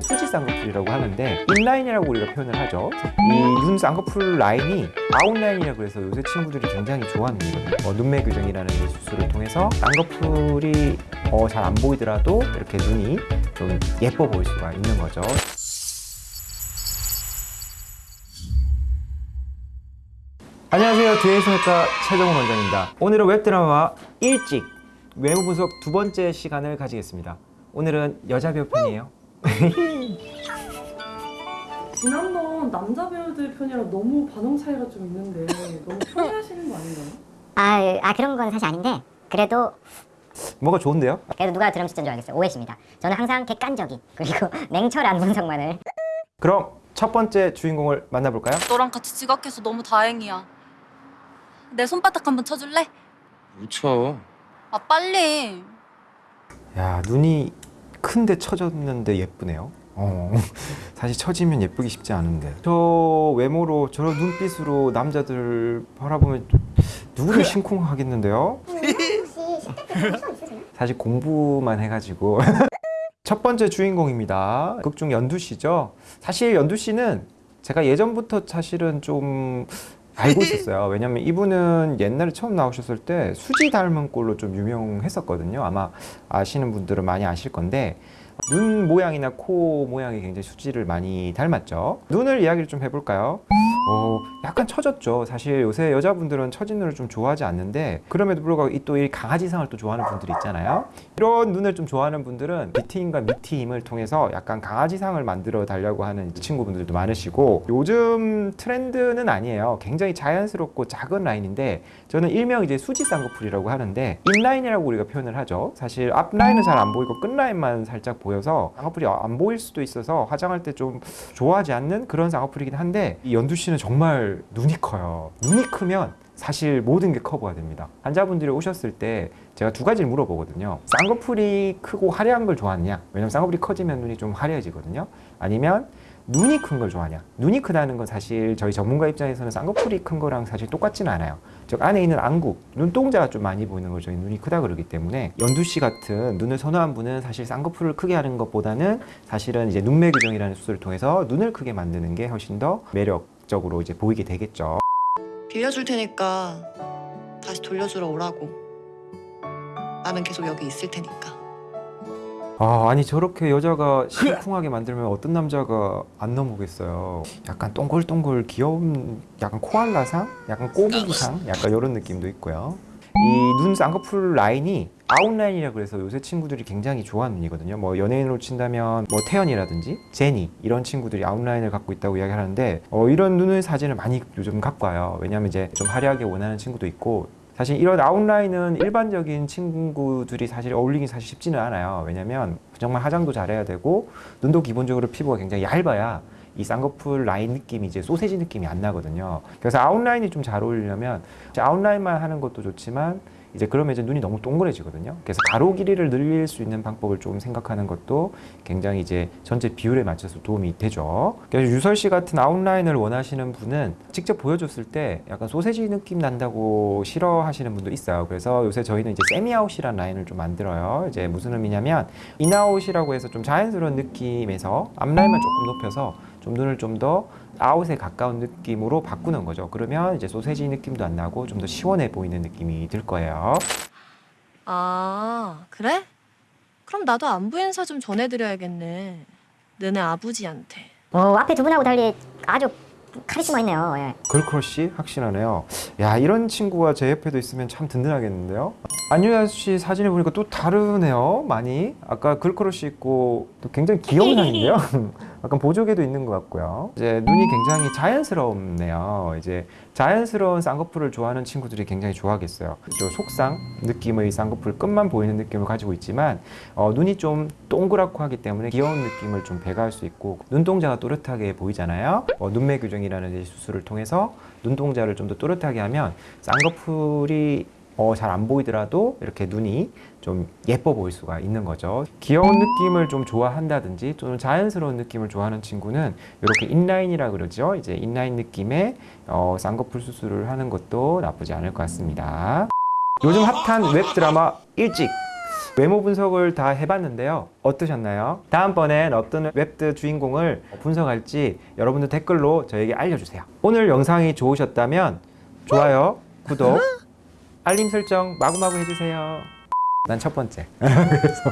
수지 쌍꺼풀이라고 하는데 인라인이라고 우리가 표현을 하죠. 이 눈 쌍꺼풀 라인이 아웃라인이라고 해서 요새 친구들이 굉장히 좋아하는 이거든요. 어, 눈매 교정이라는 이 수술을 통해서 쌍꺼풀이 어, 잘 안 보이더라도 이렇게 눈이 좀 예뻐 보일 수가 있는 거죠. 안녕하세요. 두해성외과 최정훈 원장입니다. 오늘은 웹드라마 일찍 외모 분석 두 번째 시간을 가지겠습니다. 오늘은 여자 배우 편이에요. 지난번 남자 배우들 편이랑 너무 반응 차이가 좀 있는데 너무 편해하시는 거 아닌가요? 아, 아 그런 건 사실 아닌데 그래도 뭐가 좋은데요? 그래도 누가 드럼 진짜인 줄 알겠어요 오해십니다 저는 항상 객관적인 그리고 냉철한 분석만을 그럼 첫 번째 주인공을 만나볼까요? 너랑 같이 지각해서 너무 다행이야. 내 손바닥 한번 쳐줄래? 묻혀. 아 빨리. 야 눈이 큰데 처졌는데 예쁘네요. 어, 사실 처지면 예쁘기 쉽지 않은데 저 외모로 저런 눈빛으로 남자들 바라보면 누구를 심쿵하겠는데요? 사실 공부만 해가지고 첫 번째 주인공입니다. 극중 연두 씨죠. 사실 연두 씨는 제가 예전부터 사실은 좀 알고 있었어요. 왜냐면 이분은 옛날에 처음 나오셨을 때 수지 닮은 꼴로 좀 유명했었거든요. 아마 아시는 분들은 많이 아실 건데 눈 모양이나 코 모양이 굉장히 수지를 많이 닮았죠. 눈을 이야기를 좀 해볼까요? 어, 약간 처졌죠. 사실 요새 여자분들은 처진 눈을 좀 좋아하지 않는데 그럼에도 불구하고 이 또 이 강아지상을 또 좋아하는 분들이 있잖아요. 이런 눈을 좀 좋아하는 분들은 B팀과 B팀을 통해서 약간 강아지상을 만들어 달라고 하는 친구분들도 많으시고 요즘 트렌드는 아니에요. 굉장히 자연스럽고 작은 라인인데 저는 일명 이제 수지 쌍꺼풀이라고 하는데 인라인이라고 우리가 표현을 하죠. 사실 앞 라인은 잘 안 보이고 끝 라인만 살짝 보여서 쌍꺼풀이 안 보일 수도 있어서 화장할 때 좀 좋아하지 않는 그런 쌍꺼풀이긴 한데 이 연두 씨는 정말 눈이 커요. 눈이 크면 사실 모든 게 커버가 됩니다. 환자분들이 오셨을 때 제가 두 가지를 물어보거든요. 쌍꺼풀이 크고 화려한 걸 좋아하느냐? 왜냐면 쌍꺼풀이 커지면 눈이 좀 화려해지거든요. 아니면 눈이 큰 걸 좋아하냐? 눈이 크다는 건 사실 저희 전문가 입장에서는 쌍꺼풀이 큰 거랑 사실 똑같지는 않아요. 즉 안에 있는 안구, 눈동자가 좀 많이 보이는 걸 저희 눈이 크다 그러기 때문에 연두 씨 같은 눈을 선호한 분은 사실 쌍꺼풀을 크게 하는 것보다는 사실은 이제 눈매 교정이라는 수술을 통해서 눈을 크게 만드는 게 훨씬 더 매력 적으로 이제 보이게 되겠죠. 빌려줄 테니까 다시 돌려주러 오라고. 나는 계속 여기 있을 테니까. 아, 아니 저렇게 여자가 심쿵하게 만들면 어떤 남자가 안 넘어오겠어요. 약간 동글동글 귀여운 약간 코알라상, 약간 꼬부기상, 약간 이런 느낌도 있고요. 이 눈 쌍꺼풀 라인이 아웃라인이라 그래서 요새 친구들이 굉장히 좋아하는 이거든요. 뭐 연예인으로 친다면 뭐 태연이라든지 제니 이런 친구들이 아웃라인을 갖고 있다고 이야기하는데 어, 이런 눈의 사진을 많이 요즘 갖고 와요. 왜냐하면 이제 좀 화려하게 원하는 친구도 있고 사실 이런 아웃라인은 일반적인 친구들이 사실 어울리기 사실 쉽지는 않아요. 왜냐면 정말 화장도 잘해야 되고 눈도 기본적으로 피부가 굉장히 얇아야 이 쌍꺼풀 라인 느낌이 이제 소세지 느낌이 안 나거든요. 그래서 아웃라인이 좀 잘 어울리려면 아웃라인만 하는 것도 좋지만 이제 그러면 이제 눈이 너무 동그래지거든요. 그래서 가로 길이를 늘릴 수 있는 방법을 좀 생각하는 것도 굉장히 이제 전체 비율에 맞춰서 도움이 되죠. 그래서 유설 씨 같은 아웃라인을 원하시는 분은 직접 보여줬을 때 약간 소세지 느낌 난다고 싫어하시는 분도 있어요. 그래서 요새 저희는 이제 semi out이라는 라인을 좀 만들어요. 이제 무슨 의미냐면 in out이라고 해서 좀 자연스러운 느낌에서 앞라인만 조금 높여서 좀 눈을 좀더 아웃에 가까운 느낌으로 바꾸는 거죠. 그러면 이제 소세지 느낌도 안 나고 좀 더 시원해 보이는 느낌이 들 거예요. 아, 그래? 그럼 나도 안부 인사 좀 전해드려야겠네. 너네 아버지한테. 어, 앞에 두 분하고 달리 아주 카리스마 있네요 예. girl crush 확실하네요. 야 이런 친구가 제 옆에도 있으면 참 든든하겠는데요. 안유아 씨 사진을 보니까 또 다르네요. 많이 아까 girl crush 있고 또 굉장히 귀여운 향이네요. 약간 보조개도 있는 것 같고요. 이제 눈이 굉장히 자연스럽네요. 이제 자연스러운 쌍꺼풀을 좋아하는 친구들이 굉장히 좋아하겠어요. 저 속쌍 느낌의 쌍꺼풀 끝만 보이는 느낌을 가지고 있지만 어, 눈이 좀 동그랗고 하기 때문에 귀여운 느낌을 좀 배가할 수 있고 눈동자가 또렷하게 보이잖아요. 어, 눈매 교정이라는 이 수술을 통해서 눈동자를 좀 더 또렷하게 하면 쌍꺼풀이 어, 잘 안 보이더라도 이렇게 눈이 좀 예뻐 보일 수가 있는 거죠. 귀여운 느낌을 좀 좋아한다든지 또는 자연스러운 느낌을 좋아하는 친구는 이렇게 in-line이라 그러죠. 이제 in-line 느낌의 어, 쌍꺼풀 수술을 하는 것도 나쁘지 않을 것 같습니다. 요즘 핫한 웹드라마 일찍 외모 분석을 다 해봤는데요. 어떠셨나요? 다음번엔 어떤 웹드 주인공을 분석할지 여러분들 댓글로 저에게 알려주세요. 오늘 영상이 좋으셨다면 좋아요, 구독 알림 설정 마구마구 해주세요. 난 첫 번째. 그래서.